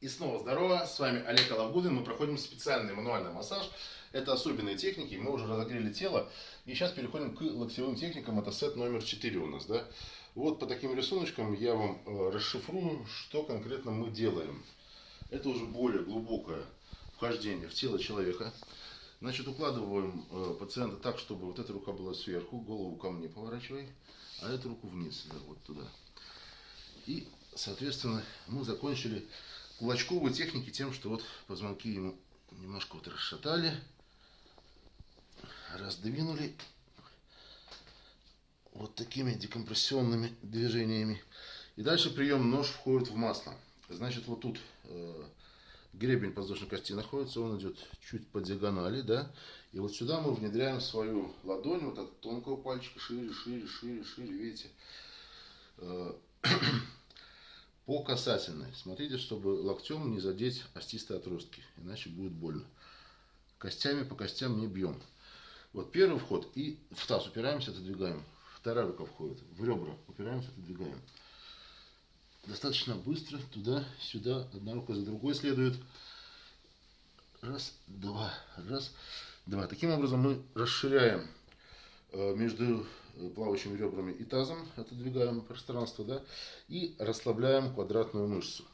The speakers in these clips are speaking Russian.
И снова здорово, с вами Олег Алавгудин. Мы проходим специальный мануальный массаж. Это особенные техники, мы уже разогрели тело. И сейчас переходим к локтевым техникам. Это сет номер 4 у нас. Да? Вот по таким рисуночкам я вам э, расшифрую, что конкретно мы делаем. Это уже более глубокое вхождение в тело человека. Значит, укладываем э, пациента так, чтобы вот эта рука была сверху, голову ко мне поворачивай, а эту руку вниз, да, вот туда. И, соответственно, мы закончили кулачковой техники тем, что вот позвонки ему немножко вот расшатали, раздвинули вот такими декомпрессионными движениями. И дальше прием нож входит в масло. Значит, вот тут э, гребень подвздошной кости находится, он идет чуть по диагонали, да. И вот сюда мы внедряем свою ладонь, вот от тонкого пальчика шире, шире, шире, шире, видите. По касательной. Смотрите, чтобы локтем не задеть остистые отростки, иначе будет больно. Костями по костям не бьем. Вот первый вход и в таз упираемся, отодвигаем. Вторая рука входит, в ребра упираемся, отодвигаем. Достаточно быстро, туда, сюда, одна рука за другой следует. Раз, два, раз, два. Таким образом мы расширяем э, между плавающими ребрами и тазом, отодвигаем пространство, да, и расслабляем квадратную мышцу.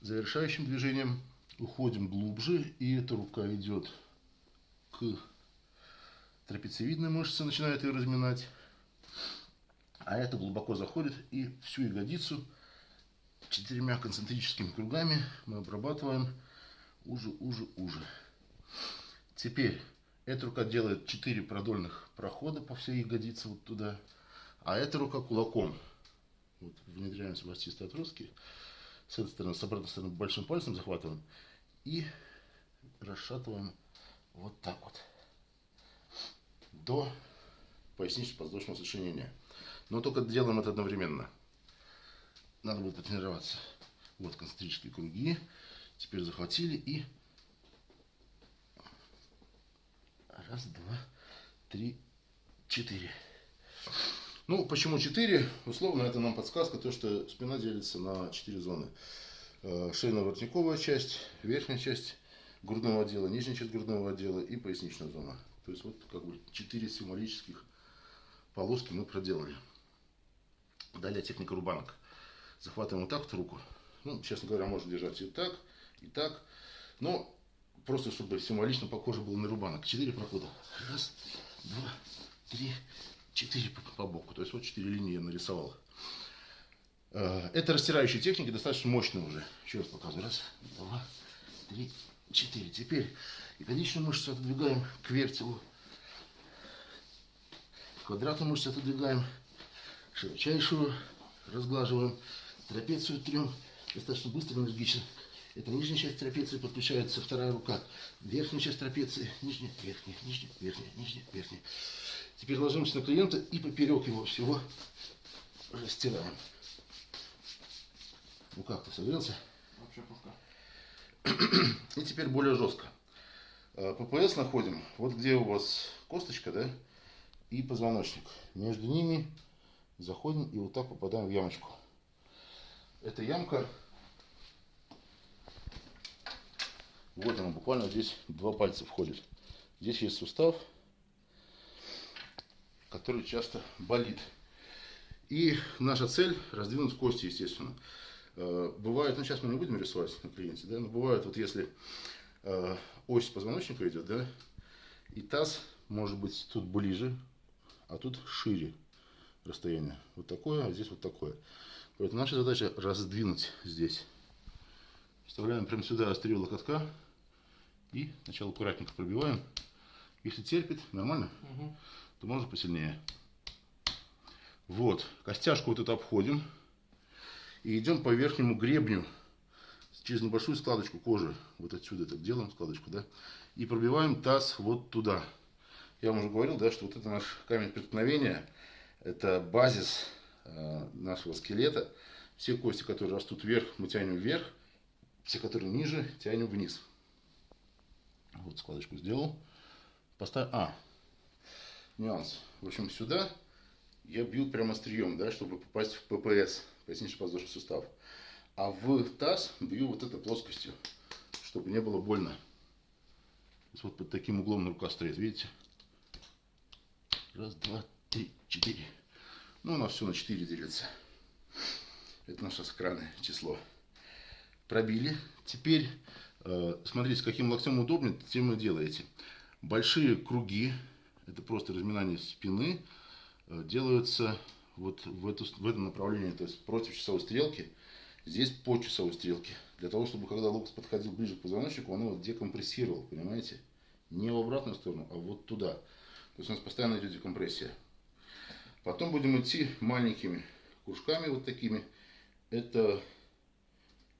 Завершающим движением уходим глубже, и эта рука идет к трапециевидной мышце, начинает ее разминать, а это глубоко заходит, и всю ягодицу четырьмя концентрическими кругами мы обрабатываем уже, уже, уже. Теперь эта рука делает 4 продольных прохода по всей ягодице вот туда. А эта рука кулаком. Вот внедряемся в остистые отростки. С этой стороны, с обратной стороны большим пальцем захватываем. И расшатываем вот так вот. До пояснично-подвздошного сочинения. Но только делаем это одновременно. Надо будет потренироваться. Вот концентрические круги. Теперь захватили и Раз, два, три, четыре. Ну, почему четыре? Условно, это нам подсказка, то, что спина делится на четыре зоны. Э, шейно-воротниковая часть, верхняя часть грудного отдела, нижняя часть грудного отдела и поясничная зона. То есть вот как бы четыре символических полоски мы проделали. Далее техника рубанок. Захватываем вот так вот руку. Ну, честно говоря, можно держать и так, и так. Но просто чтобы символично похоже было на рубанок. Четыре прохода. Раз, два, три, четыре по, по боку. То есть вот четыре линии я нарисовал. Э, это растирающая техника, достаточно мощная уже. Еще раз показываю. Раз, два, три, четыре. Теперь ягодичную мышцу отодвигаем к вертелу. Квадратную мышцу отодвигаем. Широчайшую разглаживаем. Трапецию трем. Достаточно быстро, энергично. Это нижняя часть трапеции, подключается вторая рука. Верхняя часть трапеции, нижняя, верхняя, нижняя, верхняя, нижняя, верхняя. Теперь ложимся на клиента и поперек его всего растираем. Ну как, ты согрелся? Вообще пушка. И теперь более жестко. А, ППС находим, вот где у вас косточка, да, и позвоночник. Между ними заходим и вот так попадаем в ямочку. Эта ямка Вот оно, буквально здесь два пальца входит. Здесь есть сустав, который часто болит. И наша цель раздвинуть кости, естественно. Э, бывает, ну сейчас мы не будем рисовать на клиенте, да, но бывает, вот если э, ось позвоночника идет, да, и таз может быть тут ближе, а тут шире расстояние. Вот такое, а здесь вот такое. Поэтому наша задача раздвинуть здесь. Вставляем прямо сюда острие локотка и сначала аккуратненько пробиваем. Если терпит, нормально, угу. то можно посильнее. Вот, костяшку вот это обходим. И идем по верхнему гребню через небольшую складочку кожи. Вот отсюда так делаем складочку, да. И пробиваем таз вот туда. Я вам уже говорил, да, что вот это наш камень преткновения. Это базис э, нашего скелета. Все кости, которые растут вверх, мы тянем вверх. Все, которые ниже, тянем вниз. Вот складочку сделал. Поставь. А, нюанс. В общем, сюда я бью прямо острием, да, чтобы попасть в ППС, пояснично-подвздошный сустав. А в таз бью вот этой плоскостью, чтобы не было больно. Вот под таким углом рука стоит, видите? Раз, два, три, четыре. Ну, у нас все на 4 делится. Это наше сакральное число. Пробили. Теперь, смотрите, каким локтем удобнее, тем вы делаете. Большие круги, это просто разминание спины, э, делаются вот в, эту, в этом направлении, то есть против часовой стрелки, здесь по часовой стрелке. Для того, чтобы когда локоть подходил ближе к позвоночнику, он его декомпрессировал, понимаете? Не в обратную сторону, а вот туда. То есть у нас постоянно идет декомпрессия. Потом будем идти маленькими кружками вот такими. Это,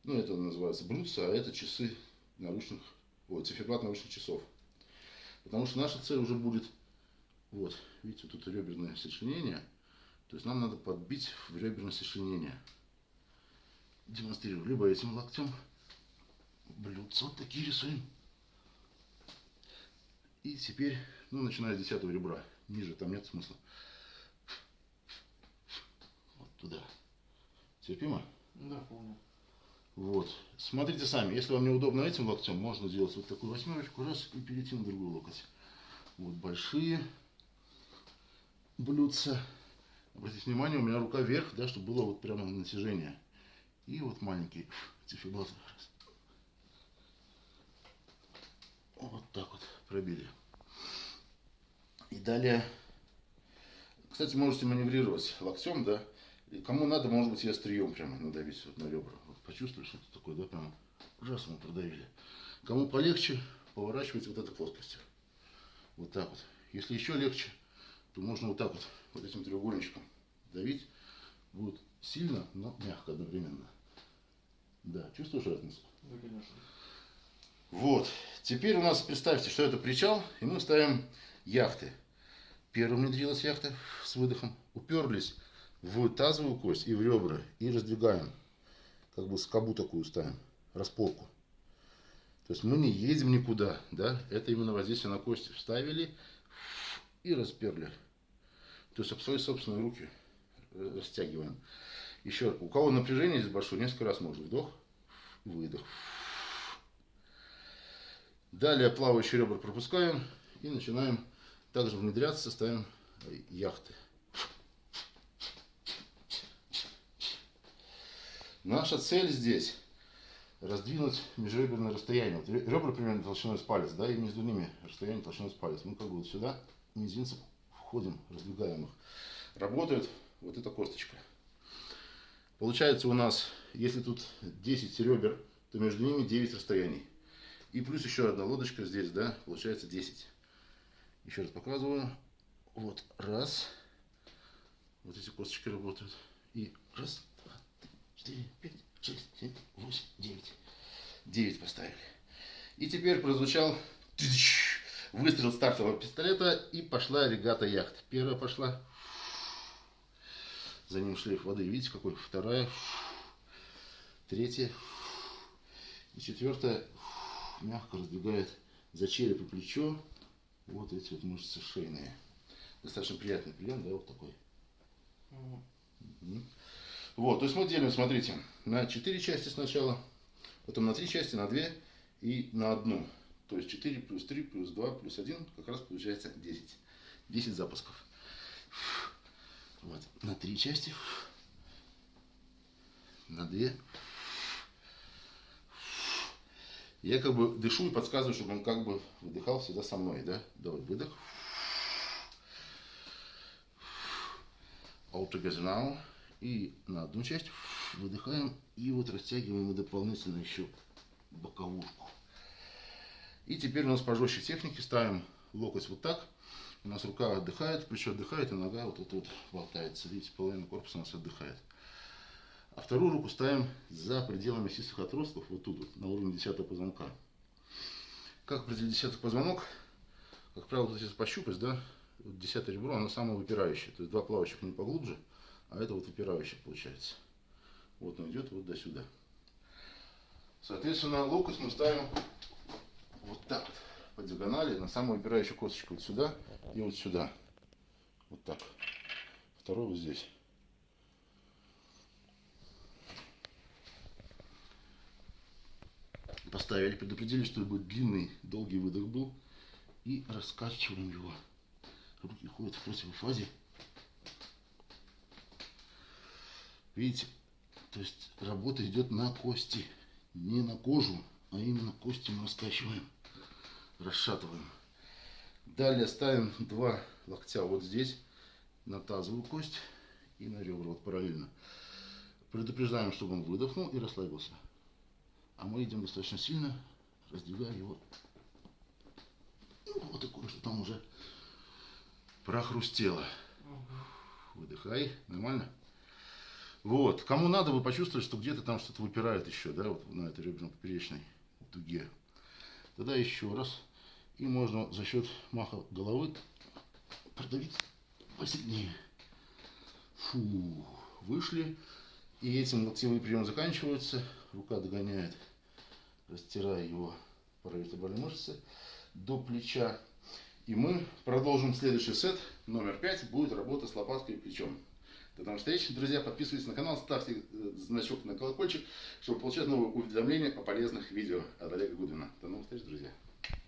ну это называется блюдца, а это часы наручных, вот, циферблат наручных часов. Потому что наша цель уже будет, вот, видите, тут реберное сочленение. То есть нам надо подбить в реберное сочленение. Демонстрирую либо этим локтем. Блюдца вот такие рисуем. И теперь, ну, начиная с десятого ребра. Ниже там нет смысла. Вот туда. Терпимо? Да, помню. Вот. Смотрите сами. Если вам неудобно этим локтем, можно сделать вот такую восьмерочку, раз, и перейти на другую локоть. Вот большие блюдца. Обратите внимание, у меня рука вверх, да, чтобы было вот прямо натяжение. И вот маленький циферблат. Вот так вот пробили. И далее, кстати, можете маневрировать локтем, да. И кому надо, может быть, и острием прямо надавить вот на ребра. Почувствовали, что это такое, да, прямо раз мы продавили. Кому полегче, поворачивайте вот этой плоскостью. Вот так вот. Если еще легче, то можно вот так вот, вот этим треугольничком давить. Будет сильно, но мягко одновременно. Да, чувствуешь разницу? Да, конечно. Вот. Теперь у нас, представьте, что это причал, и мы ставим яхты. Первым внедрилась яхта с выдохом. Уперлись в тазовую кость и в ребра. И раздвигаем. Как бы скобу такую ставим. Распорку. То есть мы не едем никуда. Да? Это именно воздействие на кости. Вставили и расперли. То есть об свои собственные руки растягиваем. Еще, у кого напряжение здесь большое, несколько раз можно вдох, выдох. Далее плавающие ребра пропускаем и начинаем также внедряться, ставим яхты. Наша цель здесь раздвинуть межреберное расстояние. Вот ребра примерно толщиной с палец, да, и между ними расстояние толщиной с палец. Мы как бы вот сюда мизинцем входим, раздвигаем их. Работает вот эта косточка. Получается у нас, если тут 10 ребер, то между ними 9 расстояний. И плюс еще одна лодочка здесь, да, получается 10. Еще раз показываю. Вот, раз. Вот эти косточки работают. И раз, два, три, четыре, пять, шесть, семь, восемь, девять. Девять поставили. И теперь прозвучал выстрел стартового пистолета и пошла регата яхт. Первая пошла. За ним шлейф воды. Видите, какой? Вторая. Третья. И четвертая мягко раздвигает за череп и плечо вот эти вот мышцы шейные. Достаточно приятный прием, да, вот такой. Угу. Вот, то есть мы делим, смотрите, на 4 части сначала, потом на 3 части, на 2 и на одну. То есть 4 плюс 3 плюс 2 плюс 1 как раз получается 10. 10 запусков. Вот, на 3 части, на 2 я как бы дышу и подсказываю, чтобы он как бы выдыхал всегда со мной, да? Давай, выдох. All together now. И на одну часть выдыхаем и вот растягиваем дополнительно еще боковушку. И теперь у нас пожестче техники ставим локоть вот так. У нас рука отдыхает, плечо отдыхает, и нога вот тут вот болтается. Видите, половина корпуса у нас отдыхает. А вторую руку ставим за пределами мясистых отростков, вот тут, вот, на уровне десятого позвонка. Как определить десятый позвонок? Как правило, вот здесь пощупать, да, десятое ребро, оно самое выпирающее. То есть два плавающих не поглубже, а это вот выпирающее получается. Вот он идет вот до сюда. Соответственно, локоть мы ставим вот так вот, по диагонали, на самую выпирающую косточку вот сюда и вот сюда. Вот так. Второй вот здесь. Поставили, предупредили, что будет длинный, долгий выдох был. И раскачиваем его. Руки ходят в противной Видите, то есть работа идет на кости, не на кожу, а именно кости мы раскачиваем, расшатываем. Далее ставим два локтя вот здесь, на тазовую кость и на ребра, вот параллельно. Предупреждаем, чтобы он выдохнул и расслабился. А мы идем достаточно сильно, раздвигая его. Ну, вот такое, что там уже прохрустело. Выдыхай, нормально? Вот, кому надо, вы почувствовали, что где-то там что-то выпирает еще, да, вот на этой реберно-поперечной дуге. Тогда еще раз. И можно за счет маха головы продавить посильнее. Фу, вышли. И этим локтевые приемы заканчиваются. Рука догоняет, растирая его паравертебральные мышцы до плеча. И мы продолжим следующий сет. Номер пять будет работа с лопаткой и плечом. До новых встреч, друзья. Подписывайтесь на канал, ставьте э, значок на колокольчик, чтобы получать новые уведомления о полезных видео от Олега Гудвина. До новых встреч, друзья.